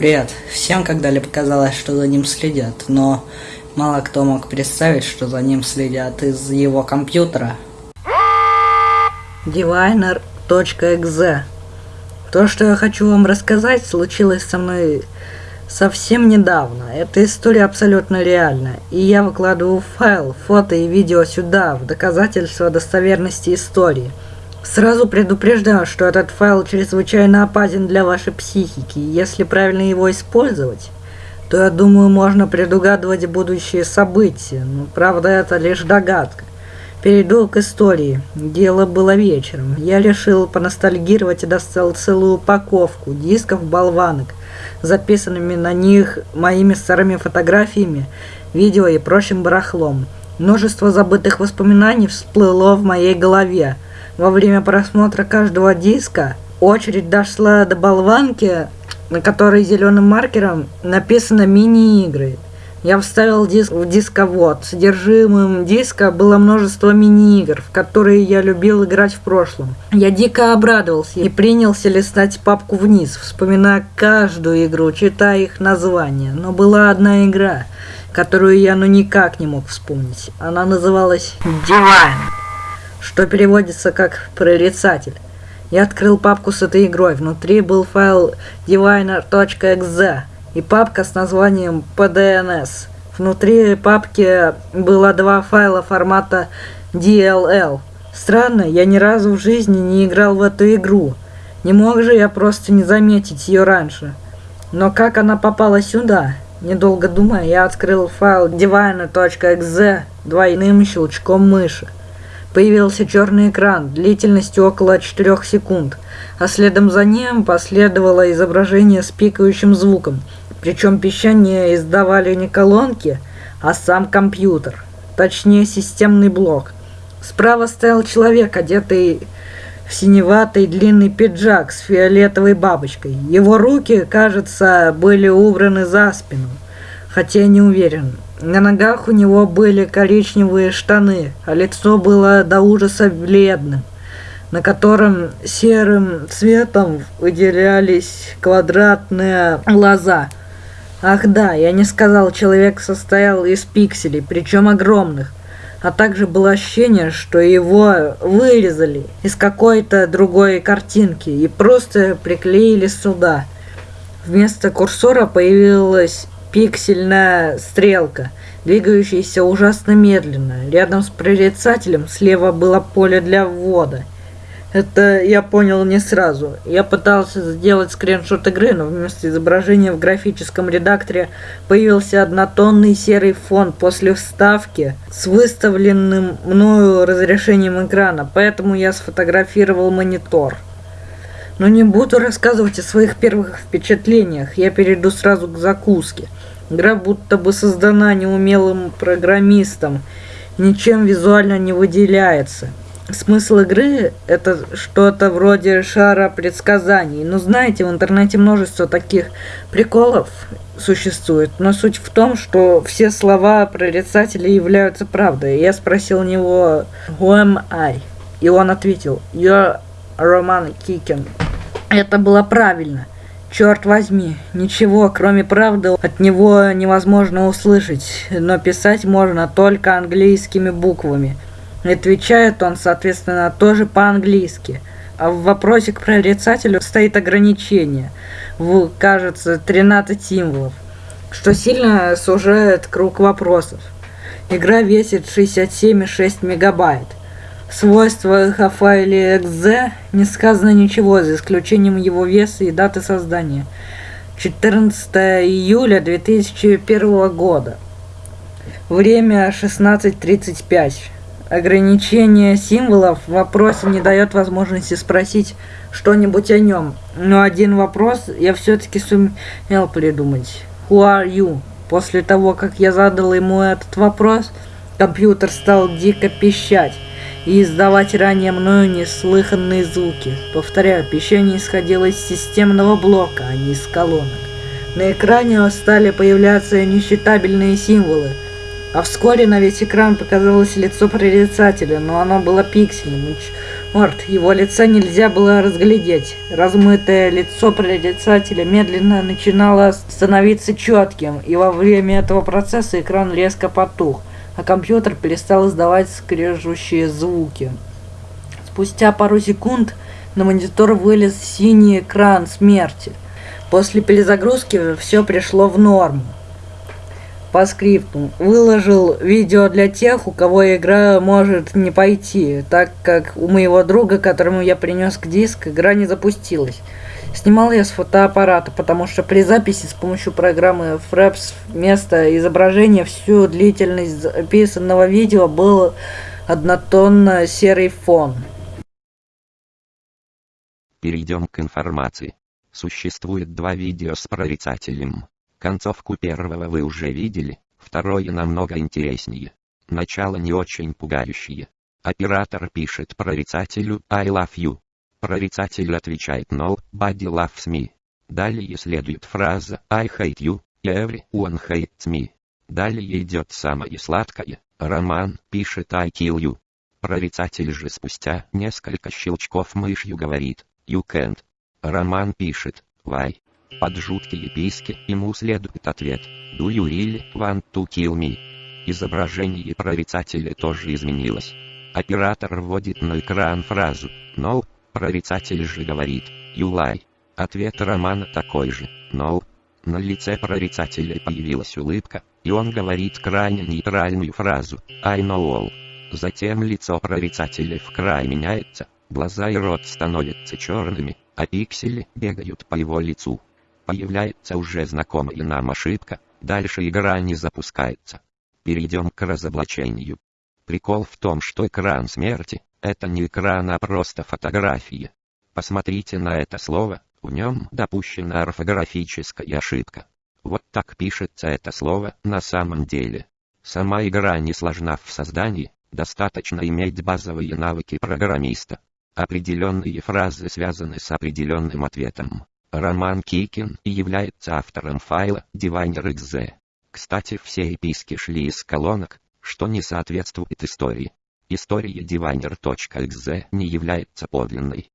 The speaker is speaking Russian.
Привет. Всем когда-либо казалось, что за ним следят, но мало кто мог представить, что за ним следят из его компьютера. Diviner.exe То, что я хочу вам рассказать, случилось со мной совсем недавно. Эта история абсолютно реальна. И я выкладываю файл, фото и видео сюда, в доказательство достоверности истории. Сразу предупреждаю, что этот файл чрезвычайно опасен для вашей психики. Если правильно его использовать, то, я думаю, можно предугадывать будущие события. Но, правда, это лишь догадка. Перейду к истории. Дело было вечером. Я решил поностальгировать и достал целую упаковку дисков болванок, записанными на них моими старыми фотографиями, видео и прочим барахлом. Множество забытых воспоминаний всплыло в моей голове. Во время просмотра каждого диска очередь дошла до болванки, на которой зеленым маркером написано «мини-игры». Я вставил диск в дисковод. Содержимым диска было множество мини-игр, в которые я любил играть в прошлом. Я дико обрадовался и принялся листать папку вниз, вспоминая каждую игру, читая их названия. Но была одна игра, которую я ну никак не мог вспомнить. Она называлась «Divine» что переводится как «прорицатель». Я открыл папку с этой игрой. Внутри был файл diviner.exe и папка с названием pdns. Внутри папки было два файла формата DLL. Странно, я ни разу в жизни не играл в эту игру. Не мог же я просто не заметить ее раньше. Но как она попала сюда? Недолго думая, я открыл файл diviner.exe двойным щелчком мыши. Появился черный экран длительностью около 4 секунд, а следом за ним последовало изображение с пикающим звуком. Причем пищание издавали не колонки, а сам компьютер, точнее системный блок. Справа стоял человек, одетый в синеватый длинный пиджак с фиолетовой бабочкой. Его руки, кажется, были убраны за спину, хотя я не уверен. На ногах у него были коричневые штаны, а лицо было до ужаса бледным, на котором серым цветом выделялись квадратные глаза. Ах да, я не сказал, человек состоял из пикселей, причем огромных. А также было ощущение, что его вырезали из какой-то другой картинки и просто приклеили сюда. Вместо курсора появилась пиксельная стрелка, двигающаяся ужасно медленно. Рядом с прорицателем слева было поле для ввода. Это я понял не сразу. Я пытался сделать скриншот игры, но вместо изображения в графическом редакторе появился однотонный серый фон после вставки с выставленным мною разрешением экрана, поэтому я сфотографировал монитор. Но не буду рассказывать о своих первых впечатлениях, я перейду сразу к закуске. Игра будто бы создана неумелым программистом, ничем визуально не выделяется. Смысл игры – это что-то вроде шара предсказаний. Но знаете, в интернете множество таких приколов существует. Но суть в том, что все слова прорицателя являются правдой. Я спросил у него «Who am I?» И он ответил «You're Roman Kicken». Это было правильно. Черт возьми, ничего, кроме правды, от него невозможно услышать, но писать можно только английскими буквами. отвечает он, соответственно, тоже по-английски. А в вопросе к прорицателю стоит ограничение в, кажется, 13 символов, что сильно сужает круг вопросов. Игра весит 67,6 мегабайт свойствах о файле .exe не сказано ничего, за исключением его веса и даты создания. 14 июля 2001 года. Время 16.35. Ограничение символов в вопросе не дает возможности спросить что-нибудь о нем. Но один вопрос я все-таки сумел придумать. Who are you? После того, как я задал ему этот вопрос, компьютер стал дико пищать и издавать ранее мною неслыханные звуки. Повторяю, пищание исходило из системного блока, а не из колонок. На экране стали появляться несчитабельные символы, а вскоре на весь экран показалось лицо прорицателя, но оно было пиксельным, Морт, его лица нельзя было разглядеть. Размытое лицо прорицателя медленно начинало становиться четким, и во время этого процесса экран резко потух, а компьютер перестал издавать скрежущие звуки. Спустя пару секунд на монитор вылез синий экран смерти. После перезагрузки все пришло в норму. По скрипту. Выложил видео для тех, у кого игра может не пойти, так как у моего друга, которому я принес к диск, игра не запустилась. Снимал я с фотоаппарата, потому что при записи с помощью программы Fraps вместо изображения всю длительность записанного видео был однотонно серый фон. Перейдем к информации. Существует два видео с прорицателем. Концовку первого вы уже видели, второе намного интереснее. Начало не очень пугающее. Оператор пишет прорицателю «I love you». Прорицатель отвечает «No, body loves me». Далее следует фраза «I hate you», «Everyone hates me». Далее идет самое сладкое. Роман пишет «I kill you». Прорицатель же спустя несколько щелчков мышью говорит «You can't». Роман пишет «Why?». Под жуткие писки ему следует ответ «Do you really want to kill me?». Изображение прорицателя тоже изменилось. Оператор вводит на экран фразу «No», прорицатель же говорит «You lie». Ответ Романа такой же «No». На лице прорицателя появилась улыбка, и он говорит крайне нейтральную фразу «I know all». Затем лицо прорицателя в край меняется, глаза и рот становятся черными, а пиксели бегают по его лицу появляется уже знакомая нам ошибка, дальше игра не запускается. Перейдем к разоблачению. Прикол в том, что экран смерти – это не экран, а просто фотография. Посмотрите на это слово, в нем допущена орфографическая ошибка. Вот так пишется это слово на самом деле. Сама игра не сложна в создании, достаточно иметь базовые навыки программиста. Определенные фразы связаны с определенным ответом. Роман Кикин является автором файла Diviner.exe. Кстати, все эписки шли из колонок, что не соответствует истории. История Diviner.exe не является подлинной.